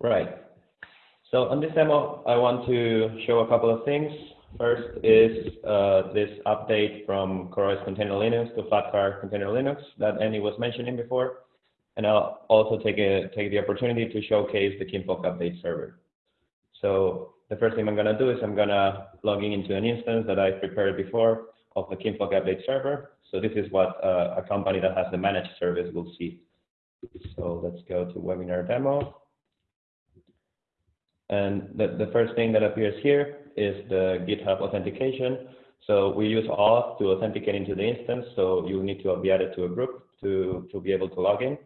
Right. So on this demo, I want to show a couple of things. First is uh, this update from CoreOS Container Linux to Flatcar Container Linux that Andy was mentioning before. And I'll also take, a, take the opportunity to showcase the Kinvolk update server. So the first thing I'm going to do is I'm going to log in into an instance that I prepared before of the Kinvolk update server. So this is what uh, a company that has the managed service will see. So let's go to webinar demo. And the, the first thing that appears here is the GitHub authentication. So we use auth to authenticate into the instance. So you need to be added to a group to, to be able to log in.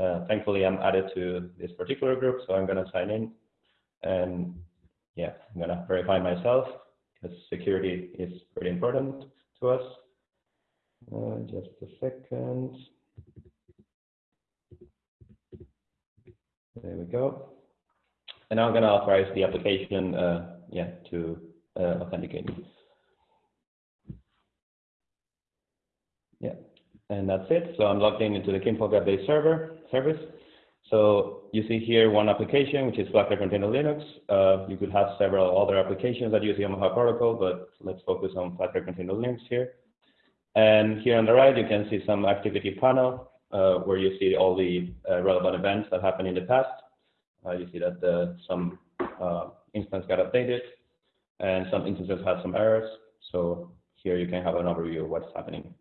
Uh, thankfully, I'm added to this particular group, so I'm going to sign in. And yeah, I'm going to verify myself because security is pretty important to us. Uh, just a second. There we go. And now I'm going to authorize the application, uh, yeah, to uh, authenticate. Yeah, and that's it. So I'm logged in into the Kinvolk update server service. So you see here one application, which is Flatcar Container Linux. Uh, you could have several other applications that use the Omaha protocol, but let's focus on Flatcar Container Linux here. And here on the right, you can see some activity panel uh, where you see all the uh, relevant events that happened in the past. Uh, you see that the, some uh, instance got updated and some instances had some errors. So here you can have an overview of what's happening.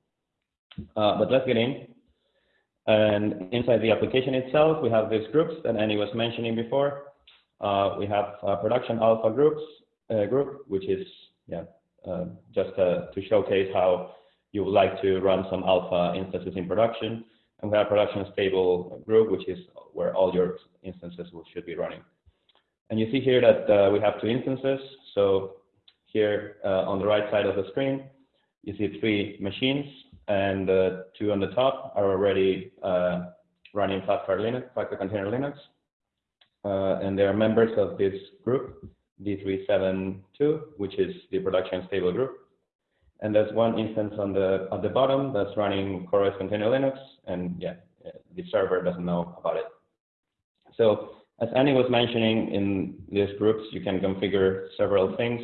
Uh, but let's get in. And inside the application itself, we have these groups that Annie was mentioning before. Uh, we have production alpha groups uh, group, which is yeah, uh, just to showcase how you would like to run some alpha instances in production. And have production stable group, which is where all your instances will, should be running. And you see here that uh, we have two instances. So here uh, on the right side of the screen, you see three machines, and the two on the top are already uh, running Flatcar Linux, Flatcar Container Linux. Uh, and they are members of this group, D372, which is the production stable group. And there's one instance on the on the bottom that's running CoreOS Container Linux, and yeah, the server doesn't know about it. So as Annie was mentioning in these groups, you can configure several things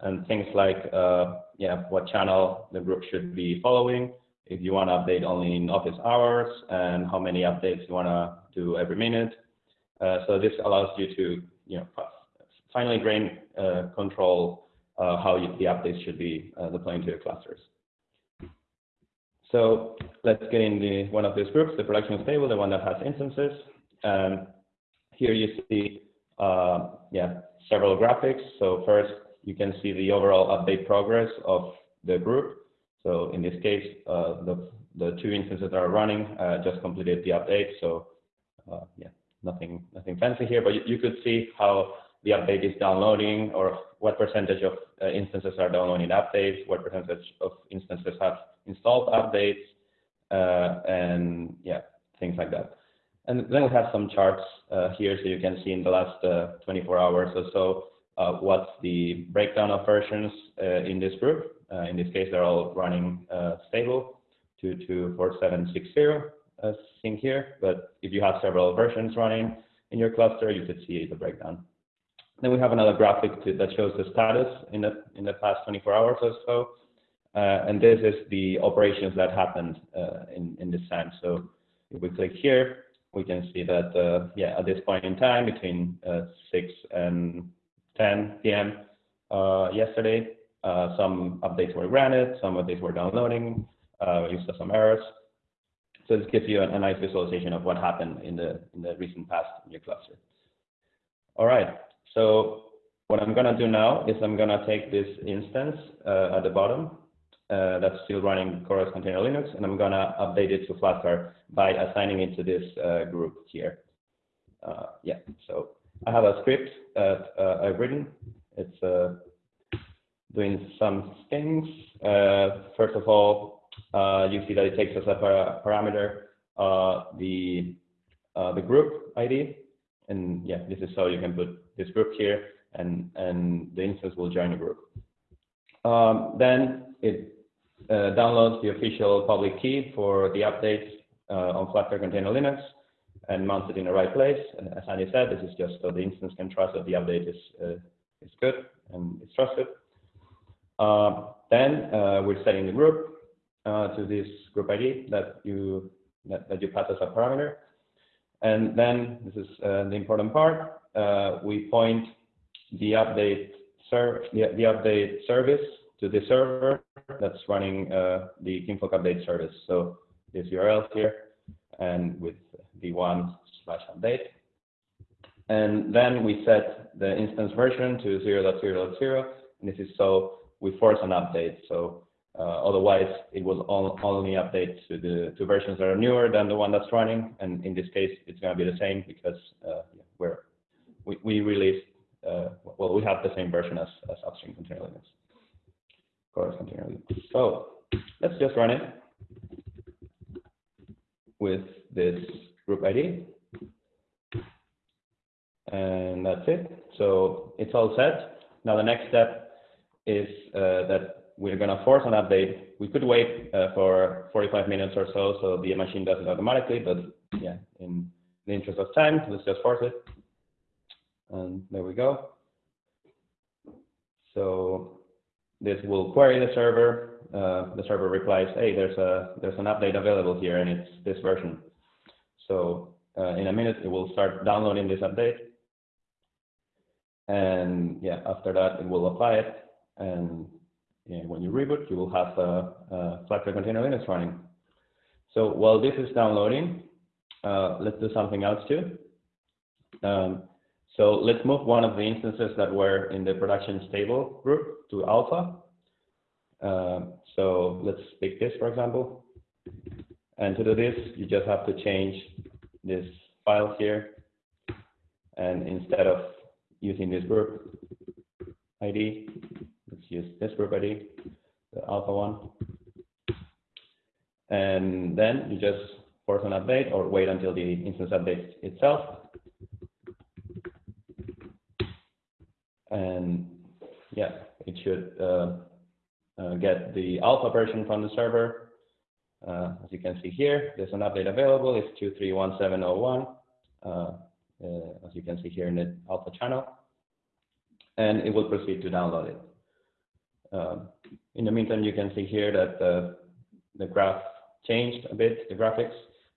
and things like uh, yeah, what channel the group should be following, if you want to update only in office hours, and how many updates you want to do every minute. Uh, so this allows you to you know finally grain uh, control uh, how you, the updates should be uh, deploying to your clusters. So let's get in the, one of these groups, the production stable, the one that has instances. Um, here you see, uh, yeah, several graphics. So first, you can see the overall update progress of the group. So in this case, uh, the, the two instances that are running uh, just completed the update. So uh, yeah, nothing, nothing fancy here, but you, you could see how the update is downloading or what percentage of uh, instances are downloading updates, what percentage of instances have installed updates, uh, and yeah, things like that. And then we have some charts uh, here so you can see in the last uh, 24 hours or so uh, what's the breakdown of versions uh, in this group. in this case, they're all running stable, 224760 as seen here. But if you have several versions running in your cluster, you could see the breakdown. Then we have another graphic to, that shows the status in the in the past 24 hours or so. Uh, and this is the operations that happened uh, in, in this time. So if we click here, we can see that, uh, yeah, at this point in time, between uh, 6 and 10 p.m. Uh, yesterday, uh, some updates were granted, some updates were downloading, we saw some errors. So this gives you a, a, nice visualization of what happened in the, in the recent past in your cluster. All right, so what I'm going to do now is I'm going to take this instance uh, at the bottom uh, that's still running CoreOS Container Linux, and I'm going to update it to Flatcar by assigning it to this uh, group here. Uh, yeah, so I have a script that uh, I've written. It's uh, doing some things. first of all, you see that it takes as a parameter the the group ID, and yeah, this is how you can put this group here, and, and the instance will join the group. Um, then it uh, downloads the official public key for the updates uh, on Flatcar Container Linux. and mounts it in the right place. And as Andy said, this is just so the instance can trust that the update is, uh, is good and it's trusted. Uh, then uh, we're setting the group uh, to this group ID that you that, that you pass as a parameter. And then this is uh, the important part. Uh, we point the update serv the, the update service to the server that's running uh, the Kinvolk update service. So this URL here and with the one slash update. And then we set the instance version to 0.0.0. And this is so we force an update. So otherwise, it will only update to the to versions that are newer than the one that's running. And in this case, it's going to be the same because uh, we're we, we released uh, well, we have the same version as, as upstream container Linux, CoreOS container Linux. So let's just run it with this group ID. And that's it. So it's all set. Now the next step is uh, that we're going to force an update. We could wait uh, for 45 minutes or so, so the machine does it automatically. But yeah, in the interest of time, let's just force it. And there we go. So this will query the server. Uh, the server replies, hey, there's a there's an update available here, and it's this version. So uh, in a minute, it will start downloading this update. And yeah, after that, it will apply it. And yeah, when you reboot, you will have a, a Container Linux running. So while this is downloading, uh, let's do something else too. Um, so let's move one of the instances that were in the production stable group to alpha. Uh, so let's pick this, for example. And to do this, you just have to change this file here. And instead of using this group ID, let's use this group ID, the alpha one. And then you just force an update or wait until the instance updates itself. And yeah, it should uh, uh, get the alpha version from the server. Uh, as you can see here, there's an update available. It's 231701, uh, uh, as you can see here in the alpha channel. And it will proceed to download it. Um, in the meantime, you can see here that the, the graph changed a bit, the graphics.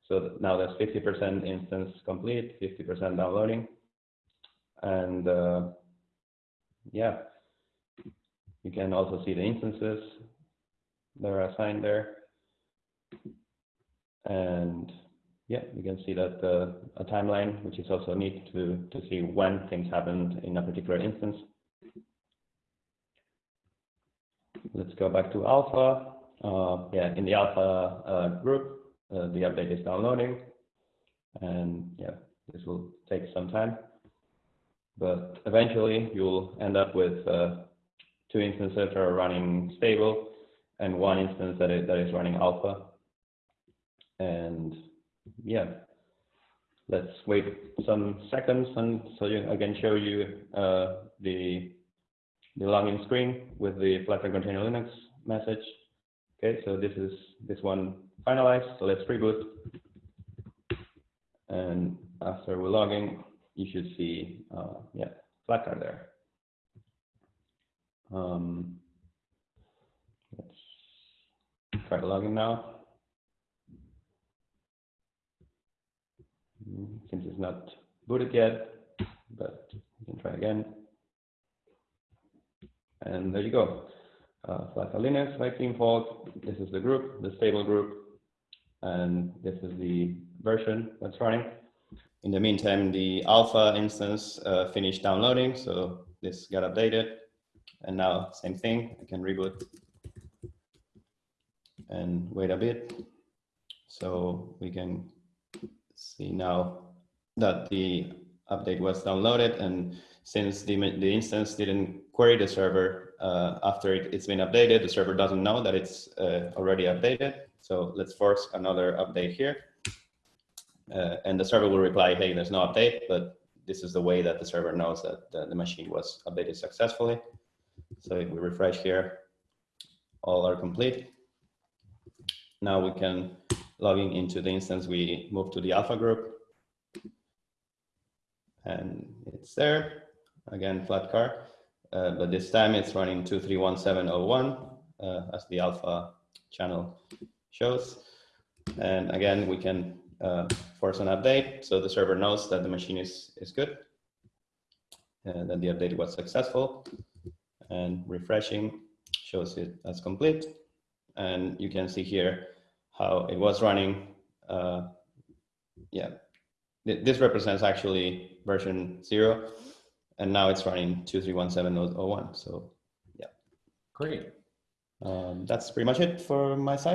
So now there's 50% instance complete, 50% downloading. And uh, yeah, you can also see the instances that are assigned there. And yeah, you can see that uh, a timeline, which is also neat to, to see when things happened in a particular instance. Let's go back to alpha. Uh, yeah, in the alpha uh, group, uh, the update is downloading. And yeah, this will take some time. But eventually, you'll end up with uh, two instances that are running stable and one instance that is, that is running alpha. And yeah, let's wait some seconds and so I can show you uh, the the login screen with the Flatcar Container Linux message. Okay, so this is this one finalized. So let's reboot. And after we're logging, you should see, uh, yeah, Flatcar there. Um, let's try to log now. Since it's not booted yet, but you can try again. And there you go. Uh, Flatcar Linux by Kinvolk. This is the group, the stable group, and this is the version that's running. In the meantime, the alpha instance uh, finished downloading, so this got updated. And now, same thing, I can reboot and wait a bit. So we can see now that the update was downloaded and since the, the instance didn't query the server uh, after it, has been updated, the server doesn't know that it's uh, already updated. So let's force another update here. Uh, and the server will reply, hey, there's no update, but this is the way that the server knows that the, the machine was updated successfully. So if we refresh here, all are complete. Now we can logging into the instance we move to the alpha group and it's there. Again, Flatcar, uh, but this time it's running 231701 uh, as the alpha channel shows. And again, we can uh, force an update so the server knows that the machine is, is good and that the update was successful. And refreshing shows it as complete. And you can see here how it was running. Uh, yeah, Th- this represents actually version zero, and now it's running 231701. So yeah. Great. um, that's pretty much it for my side.